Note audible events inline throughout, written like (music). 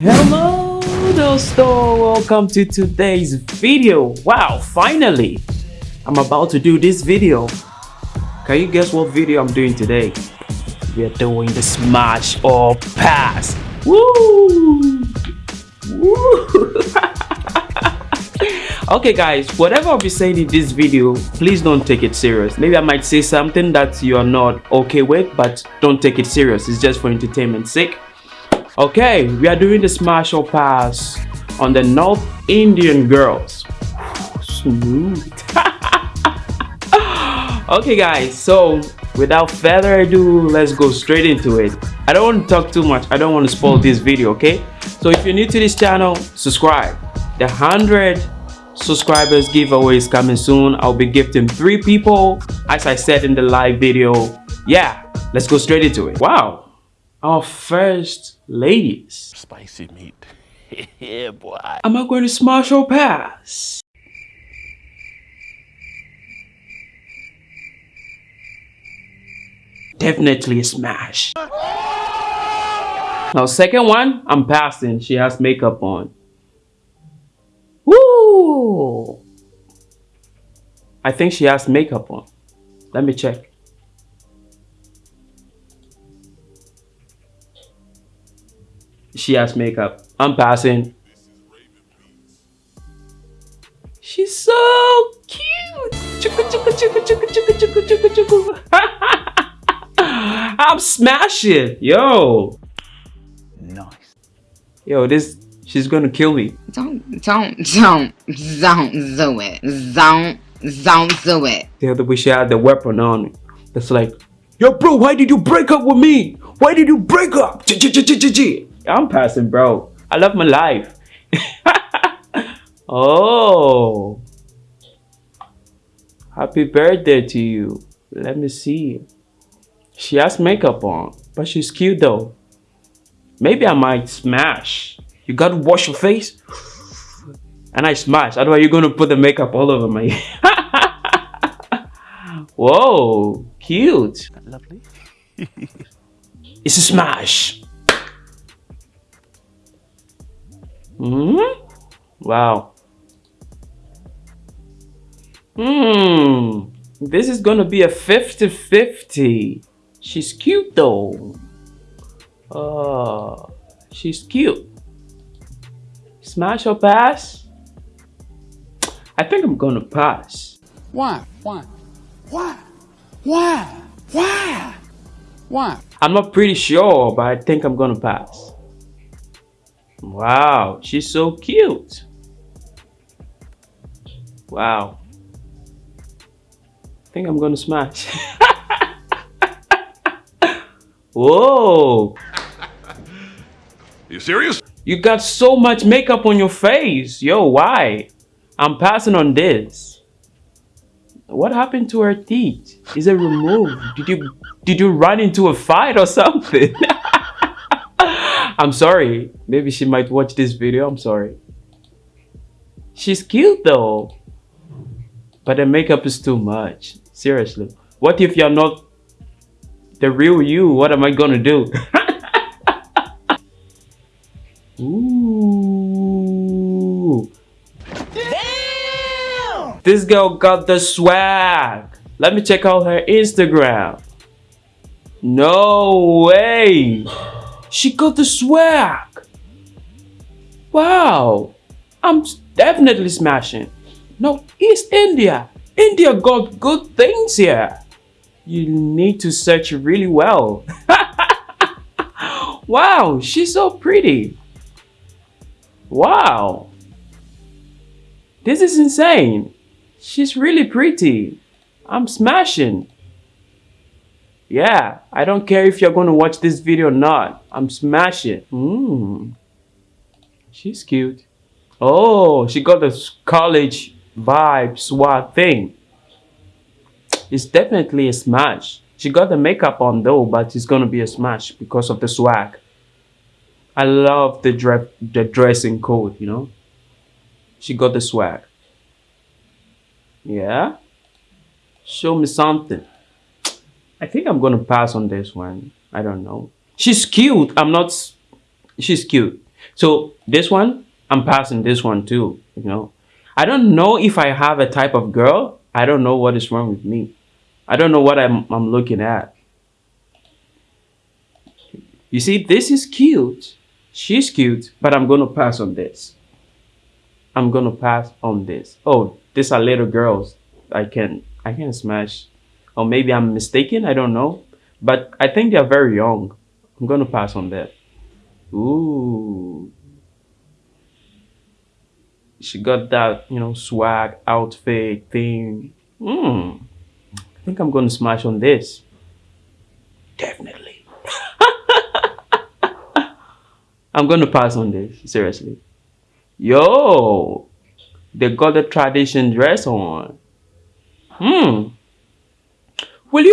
Hello dosto, welcome to today's video. Wow, finally, I'm about to do this video. Can you guess what video I'm doing today? We are doing the smash or pass. Woo! Woo! (laughs) okay guys, whatever I'll be saying in this video, please don't take it serious. Maybe I might say something that you are not okay with, but don't take it serious. It's just for entertainment's sake Okay, we are doing the smash or pass on the North Indian girls. Smooth. (laughs) okay guys, so without further ado, let's go straight into it. I don't want to talk too much. I don't want to spoil (laughs) this video, okay? So if you're new to this channel, subscribe. The 100 subscribers giveaway is coming soon. I'll be gifting three people, as I said in the live video. Yeah, let's go straight into it. Wow, our first ladies. Spicy meat. (laughs) yeah, boy. Am I going to smash or pass? Definitely a smash. Now, second one, I'm passing. She has makeup on. Woo! I think she has makeup on. Let me check. She has makeup. I'm passing. She's so cute. (laughs) I'm smashing. Yo. Nice. Yo, this she's gonna kill me. Don't don't don't don't do it. Don't don't do it. The other way she had the weapon on me. That's like, yo bro, why did you break up with me? Why did you break up? I'm passing, bro. I love my life. (laughs) oh. Happy birthday to you. Let me see. She has makeup on, but she's cute though. Maybe I might smash. You gotta wash your face. (sighs) And I smash. Otherwise, you're gonna put the makeup all over my. (laughs) Whoa, cute. Lovely. it's a smash. Hmm? Wow. Hmm. This is gonna be a 50-50. She's cute though. Oh, she's cute. Smash or pass? I think I'm gonna pass. Why? Why? Why? Why? Why? Why? I'm not pretty sure, but I think I'm gonna pass. Wow, she's so cute. Wow. I think I'm gonna smash. (laughs) Whoa. (laughs) You serious? You got so much makeup on your face. Yo, why? I'm passing on this. What happened to her teeth? Is it removed? Did you did you run into a fight or something? (laughs) I'm sorry. Maybe she might watch this video. I'm sorry. She's cute though. But the makeup is too much. Seriously. What if you're not the real you? What am I gonna do? Ooh. (laughs) Damn! This girl got the swag. Let me check out her Instagram. No way. She got the swag. Wow. I'm definitely smashing. No, East India. India got good things here. You need to search really well. (laughs) wow, she's so pretty. Wow. This is insane. She's really pretty. I'm smashing. Yeah, I don't care if you're going to watch this video or not. I'm smashing. Mmm. She's cute. Oh, she got the college vibe swag thing. It's definitely a smash. She got the makeup on though, but it's gonna be a smash because of the swag. I love the, dre the dressing code, you know. She got the swag. Yeah? Show me something. I think I'm gonna pass on this one. I don't know. She's cute. I'm not. She's cute. So this one, I'm passing this one too, you know. I don't know if I have a type of girl. I don't know what is wrong with me. I don't know what I'm, I'm looking at. You see, this is cute. She's cute, but I'm going to pass on this. I'm going to pass on this. Oh, these are little girls. I can I can smash. Or maybe I'm mistaken. I don't know. But I think they're very young. I'm going to pass on that. Ooh. She got that, you know, swag outfit thing. Hmm. I think I'm going to smash on this. Definitely. (laughs) I'm going to pass on this. Seriously. Yo. They got the tradition dress on. Hmm.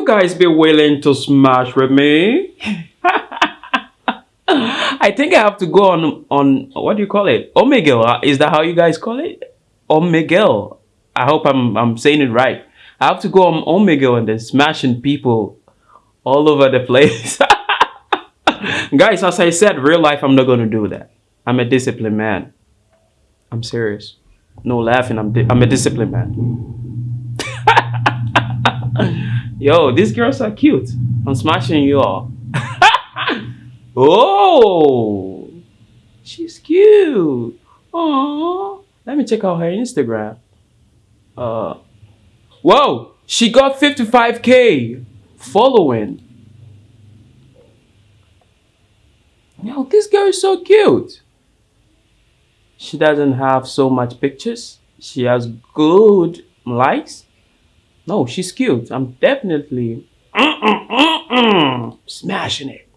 You guys be willing to smash with me? (laughs) I think I have to go on on what do you call it? Omegle. Uh, is that how you guys call it? Omegle. I hope I'm I'm saying it right. I have to go on Omegle and then smashing people all over the place. (laughs) guys, as I said, real life, I'm not gonna do that. I'm a disciplined man. I'm serious. No laughing. I'm I'm a disciplined man. (laughs) Yo, these girls are cute. I'm smashing you all. (laughs) oh, she's cute. Oh, let me check out her Instagram. Uh, whoa, she got 55k following. Yo, this girl is so cute. She doesn't have so much pictures. She has good likes no, she's cute. I'm definitely smashing it.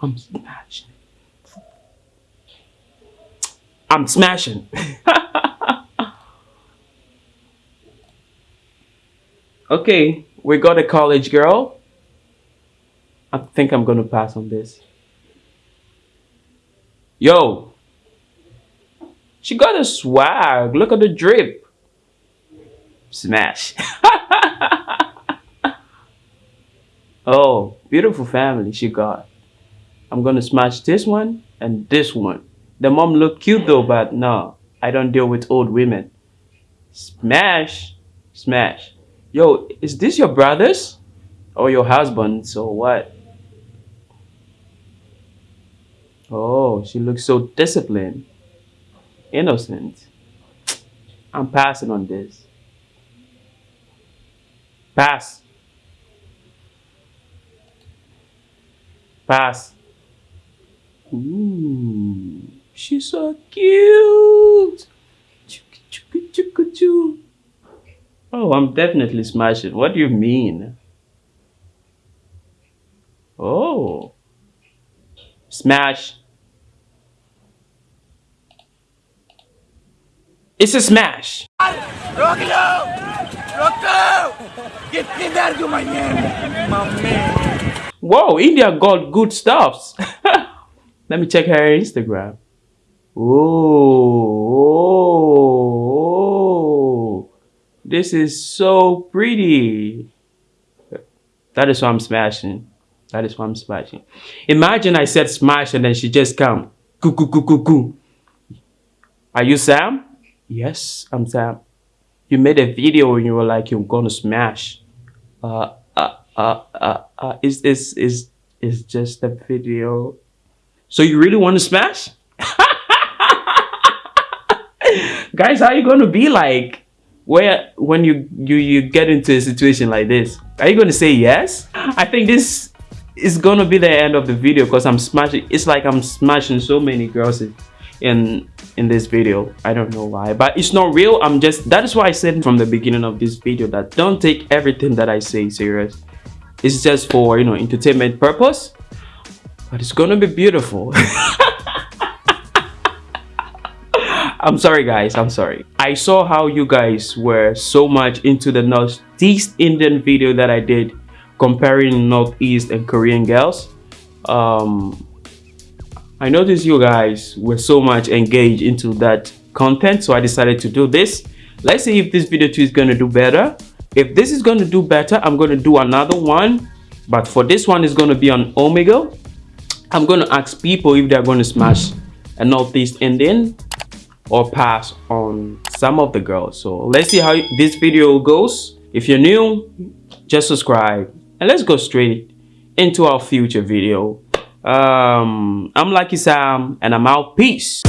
I'm smashing it. I'm smashing. (laughs) okay, we got a college girl. I think I'm gonna pass on this. Yo, she got a swag. Look at the drip. Smash. (laughs) oh, beautiful family she got. I'm gonna smash this one and this one. The mom look cute though, but no, I don't deal with old women. Smash, smash. Yo, is this your brothers or your husband? So what? Oh, she looks so disciplined, innocent. I'm passing on this. Pass. Pass. Ooh, she's so cute. Oh, I'm definitely smashing. What do you mean? Oh. Smash. It's a smash. Whoa, India got good stuffs. (laughs) Let me check her Instagram. Oh, this is so pretty. That is why I'm smashing. That is why I'm smashing. Imagine I said smash and then she just come. Coo, coo, coo, coo, coo. Are you Sam? Yes, I'm Sam you made a video and you were like you're gonna smash. Uh uh uh uh, uh is is is is just a video? So you really want to smash? (laughs) Guys how you gonna be like where when you you you get into a situation like this? Are you gonna say yes? I think this is gonna be the end of the video because i'm smashing it's like i'm smashing so many girls in in this video. I don't know why but it's not real. I'm just that is why i said from the beginning of this video that don't take everything that i say serious. It's just for you know entertainment purpose but it's gonna be beautiful. (laughs) I'm sorry guys. I'm sorry. I saw how you guys were so much into the northeast indian video that i did comparing northeast and korean girls. Um I noticed you guys were so much engaged into that content, so I decided to do this. Let's see if this video too is going to do better. If this is going to do better, I'm going to do another one. But for this one, it's going to be on Omega. I'm going to ask people if they're going to smash a Northeast Indian or pass on some of the girls. So let's see how this video goes. If you're new, just subscribe and let's go straight into our future video. Um, I'm Lucky Sam and I'm out. Peace.